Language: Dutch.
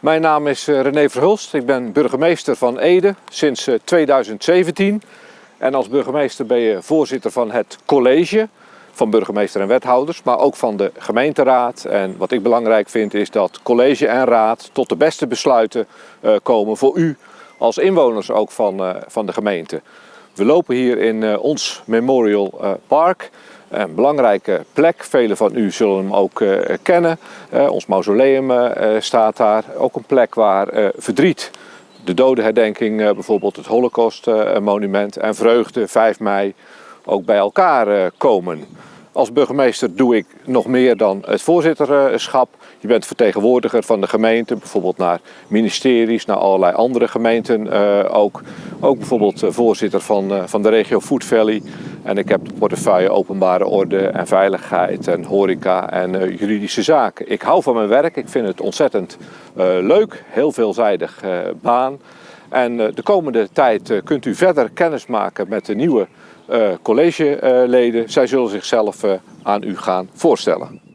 Mijn naam is eh, René Verhulst. Ik ben burgemeester van Ede sinds 2017. En als burgemeester ben je voorzitter van het college van burgemeester en wethouders, maar ook van de gemeenteraad. En wat ik belangrijk vind is dat college en raad tot de beste besluiten komen voor u als inwoners ook van, van de gemeente. We lopen hier in ons Memorial Park. Een belangrijke plek, velen van u zullen hem ook uh, kennen. Uh, ons mausoleum uh, staat daar. Ook een plek waar verdriet, de dodenherdenking, bijvoorbeeld het Holocaustmonument en vreugde 5 mei ook bij elkaar komen. Als burgemeester doe ik nog meer dan het voorzitterschap. Je bent vertegenwoordiger van de gemeente, bijvoorbeeld naar ministeries, naar allerlei andere gemeenten ook. Ook bijvoorbeeld voorzitter van, van de regio Food Valley. En ik heb de portefeuille openbare orde en veiligheid en horeca en uh, juridische zaken. Ik hou van mijn werk, ik vind het ontzettend uh, leuk, heel veelzijdig uh, baan. En de komende tijd kunt u verder kennis maken met de nieuwe collegeleden. Zij zullen zichzelf aan u gaan voorstellen.